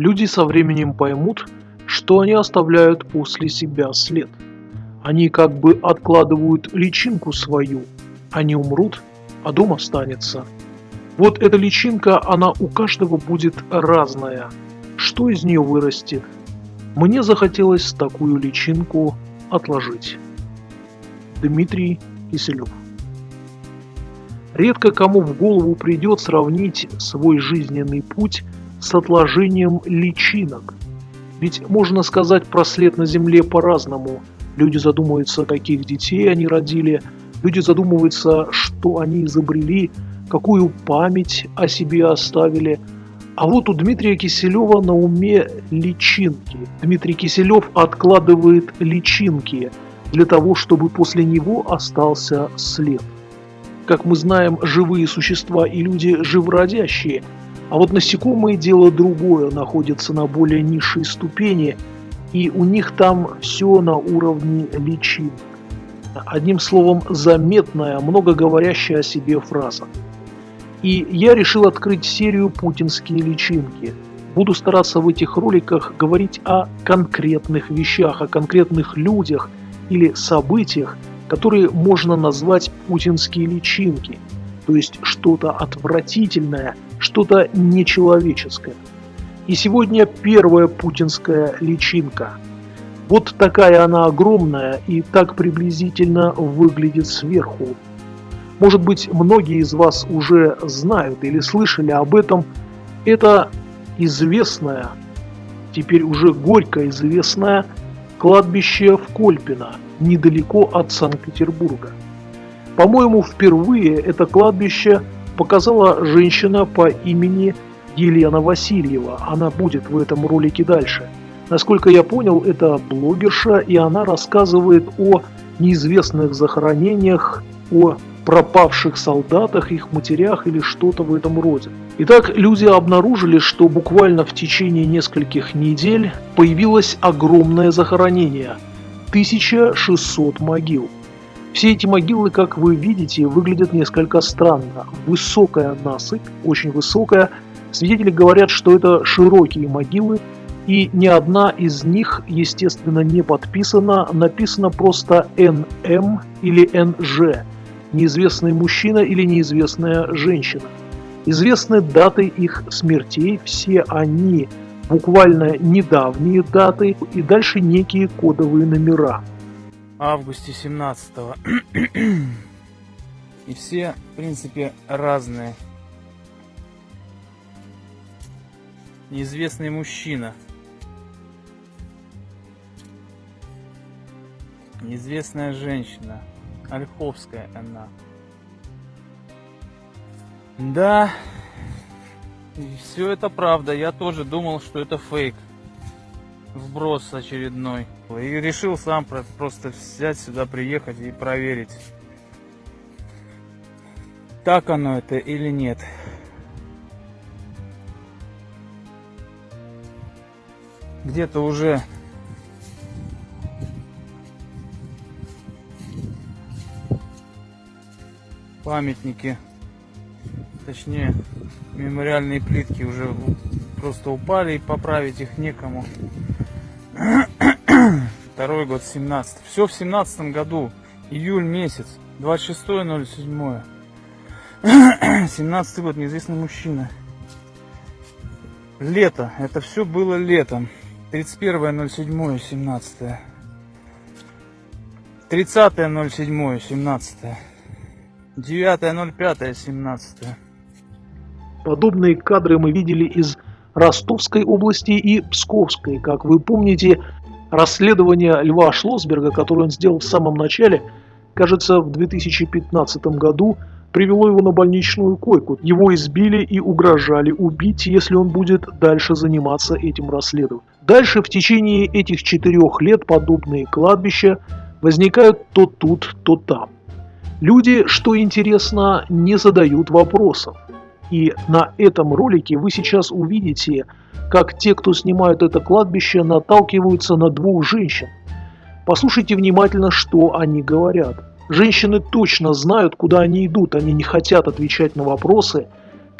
Люди со временем поймут, что они оставляют после себя след. Они как бы откладывают личинку свою. Они умрут, а дом останется. Вот эта личинка, она у каждого будет разная. Что из нее вырастет? Мне захотелось такую личинку отложить. Дмитрий Киселев Редко кому в голову придет сравнить свой жизненный путь с отложением личинок. Ведь можно сказать про след на Земле по-разному. Люди задумываются, каких детей они родили, люди задумываются, что они изобрели, какую память о себе оставили. А вот у Дмитрия Киселева на уме личинки. Дмитрий Киселев откладывает личинки для того, чтобы после него остался след. Как мы знаем, живые существа и люди живородящие, а вот насекомые дело другое, находятся на более низшей ступени, и у них там все на уровне личинок. Одним словом, заметная, много говорящая о себе фраза. И я решил открыть серию «Путинские личинки». Буду стараться в этих роликах говорить о конкретных вещах, о конкретных людях или событиях, которые можно назвать путинские личинки, то есть что-то отвратительное, что-то нечеловеческое. И сегодня первая путинская личинка. Вот такая она огромная и так приблизительно выглядит сверху. Может быть, многие из вас уже знают или слышали об этом. Это известное, теперь уже горько известное кладбище в Кольпино – недалеко от Санкт-Петербурга. По-моему, впервые это кладбище показала женщина по имени Елена Васильева. Она будет в этом ролике дальше. Насколько я понял, это блогерша, и она рассказывает о неизвестных захоронениях, о пропавших солдатах, их матерях или что-то в этом роде. Итак, люди обнаружили, что буквально в течение нескольких недель появилось огромное захоронение – 1600 могил. Все эти могилы, как вы видите, выглядят несколько странно. Высокая насыпь, очень высокая. Свидетели говорят, что это широкие могилы, и ни одна из них, естественно, не подписана. Написано просто НМ или НЖ. Неизвестный мужчина или неизвестная женщина. Известны даты их смертей, все они буквально недавние даты и дальше некие кодовые номера. Августе 17 -го. И все, в принципе, разные. Неизвестный мужчина. Неизвестная женщина. Ольховская она. Да, все это правда. Я тоже думал, что это фейк. Вброс очередной. И решил сам просто взять сюда, приехать и проверить. Так оно это или нет. Где-то уже памятники, точнее мемориальные плитки уже просто упали и поправить их некому. Второй год, 17. Все в семнадцатом году, июль месяц, 26.07. 17 год, неизвестный мужчина. Лето, это все было летом. 31.07, 17. 30.07, 17. 9.05, 17. Подобные кадры мы видели из Ростовской области и Псковской. Как вы помните, расследование Льва Шлосберга, которое он сделал в самом начале, кажется, в 2015 году, привело его на больничную койку. Его избили и угрожали убить, если он будет дальше заниматься этим расследованием. Дальше в течение этих четырех лет подобные кладбища возникают то тут, то там. Люди, что интересно, не задают вопросов. И на этом ролике вы сейчас увидите, как те, кто снимают это кладбище, наталкиваются на двух женщин. Послушайте внимательно, что они говорят. Женщины точно знают, куда они идут, они не хотят отвечать на вопросы,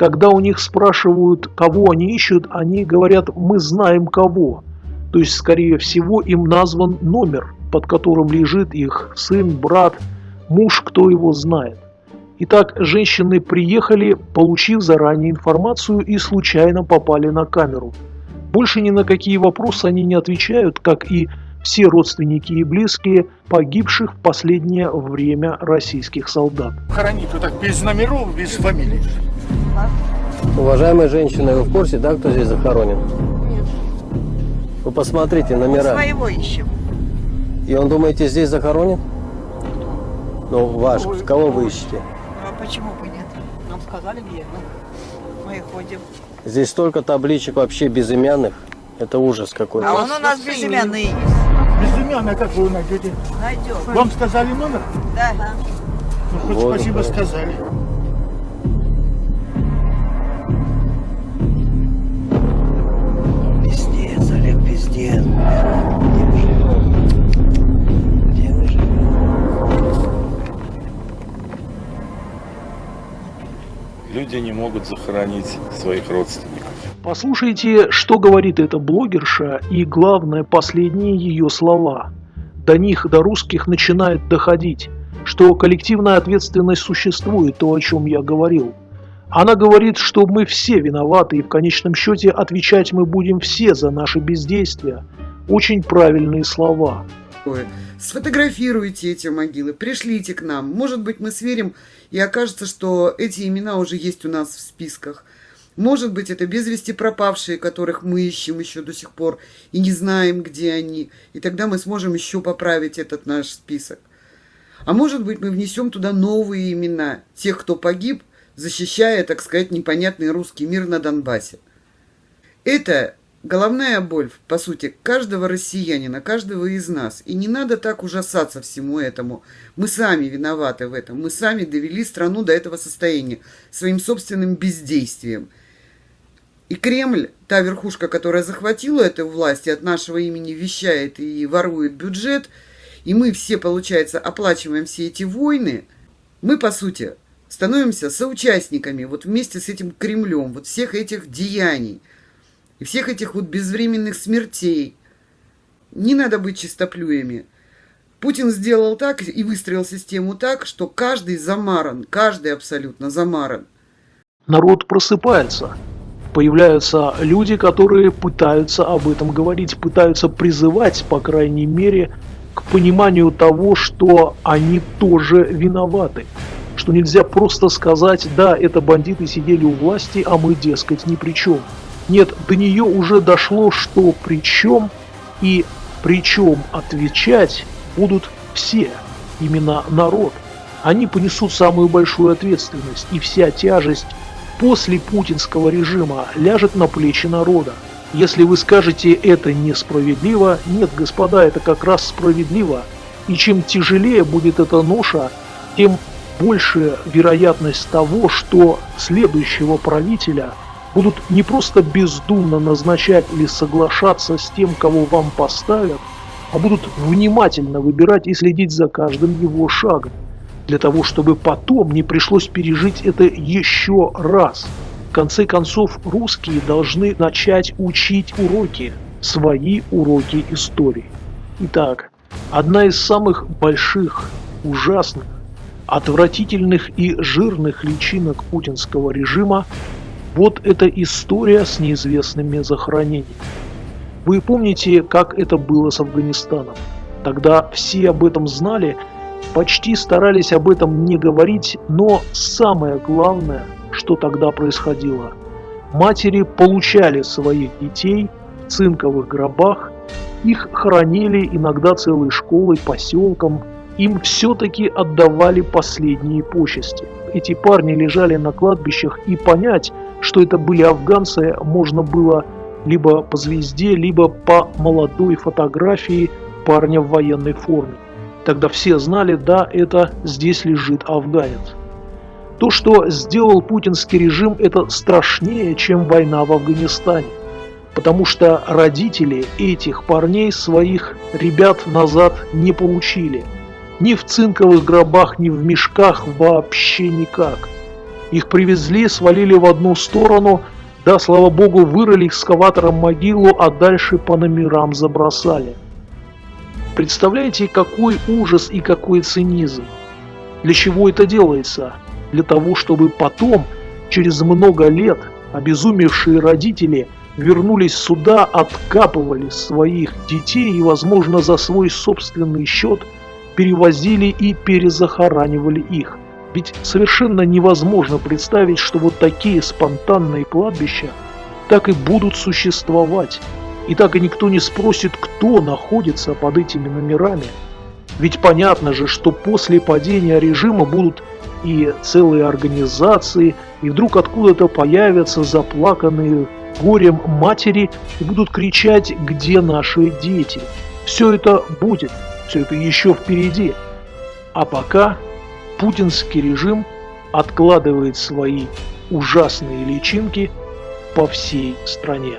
Когда у них спрашивают, кого они ищут, они говорят «мы знаем кого». То есть, скорее всего, им назван номер, под которым лежит их сын, брат, муж, кто его знает. Итак, женщины приехали, получив заранее информацию и случайно попали на камеру. Больше ни на какие вопросы они не отвечают, как и все родственники и близкие погибших в последнее время российских солдат. Хоронить вот так без номеров, без фамилий. Уважаемая женщина, вы в курсе, да, кто здесь захоронен? Нет. Вы посмотрите номера. Своего ищем. И он, думаете, здесь захоронен? Ну, ваш, кого вы ищете? А почему бы нет? Нам сказали где, ну, мы ходим. Здесь столько табличек вообще безымянных. Это ужас какой-то. А он у нас безымянный есть. Безымянный, как вы найдете? Найдем. Вам сказали номер? Да. Ну, хоть вот спасибо сказали. Пиздец, Олег, пиздец. Люди не могут захоронить своих родственников. Послушайте, что говорит эта блогерша и, главное, последние ее слова. До них, до русских, начинает доходить, что коллективная ответственность существует, то, о чем я говорил. Она говорит, что мы все виноваты, и в конечном счете отвечать мы будем все за наши бездействия. Очень правильные слова. Сфотографируйте эти могилы, пришлите к нам. Может быть, мы сверим, и окажется, что эти имена уже есть у нас в списках. Может быть, это без вести пропавшие, которых мы ищем еще до сих пор и не знаем, где они. И тогда мы сможем еще поправить этот наш список. А может быть, мы внесем туда новые имена тех, кто погиб, защищая, так сказать, непонятный русский мир на Донбассе. Это головная боль, по сути, каждого россиянина, каждого из нас. И не надо так ужасаться всему этому. Мы сами виноваты в этом. Мы сами довели страну до этого состояния своим собственным бездействием – и Кремль, та верхушка, которая захватила эту власть и от нашего имени вещает и ворует бюджет, и мы все, получается, оплачиваем все эти войны, мы, по сути, становимся соучастниками вот вместе с этим Кремлем, вот всех этих деяний и всех этих вот безвременных смертей. Не надо быть чистоплюями. Путин сделал так и выстроил систему так, что каждый замаран, каждый абсолютно замаран. Народ просыпается появляются люди, которые пытаются об этом говорить, пытаются призывать, по крайней мере, к пониманию того, что они тоже виноваты. Что нельзя просто сказать, да, это бандиты сидели у власти, а мы, дескать, ни при чем. Нет, до нее уже дошло, что при чем и причем отвечать будут все, именно народ. Они понесут самую большую ответственность, и вся тяжесть после путинского режима ляжет на плечи народа. Если вы скажете это несправедливо, нет, господа, это как раз справедливо. И чем тяжелее будет эта ноша, тем больше вероятность того, что следующего правителя будут не просто бездумно назначать или соглашаться с тем, кого вам поставят, а будут внимательно выбирать и следить за каждым его шагом для того, чтобы потом не пришлось пережить это еще раз. В конце концов, русские должны начать учить уроки, свои уроки истории. Итак, одна из самых больших, ужасных, отвратительных и жирных личинок путинского режима – вот эта история с неизвестными захоронениями. Вы помните, как это было с Афганистаном? Тогда все об этом знали – почти старались об этом не говорить, но самое главное, что тогда происходило. Матери получали своих детей в цинковых гробах, их хоронили иногда целой школой, поселком, им все-таки отдавали последние почести. Эти парни лежали на кладбищах, и понять, что это были афганцы, можно было либо по звезде, либо по молодой фотографии парня в военной форме. Тогда все знали, да, это здесь лежит афганец. То, что сделал путинский режим, это страшнее, чем война в Афганистане. Потому что родители этих парней своих ребят назад не получили. Ни в цинковых гробах, ни в мешках вообще никак. Их привезли, свалили в одну сторону, да, слава богу, вырыли экскаватором могилу, а дальше по номерам забросали. Представляете, какой ужас и какой цинизм? Для чего это делается? Для того, чтобы потом, через много лет, обезумевшие родители вернулись сюда, откапывали своих детей и, возможно, за свой собственный счет перевозили и перезахоранивали их. Ведь совершенно невозможно представить, что вот такие спонтанные кладбища так и будут существовать. И так и никто не спросит, кто находится под этими номерами. Ведь понятно же, что после падения режима будут и целые организации, и вдруг откуда-то появятся заплаканные горем матери и будут кричать «Где наши дети?». Все это будет, все это еще впереди. А пока путинский режим откладывает свои ужасные личинки по всей стране.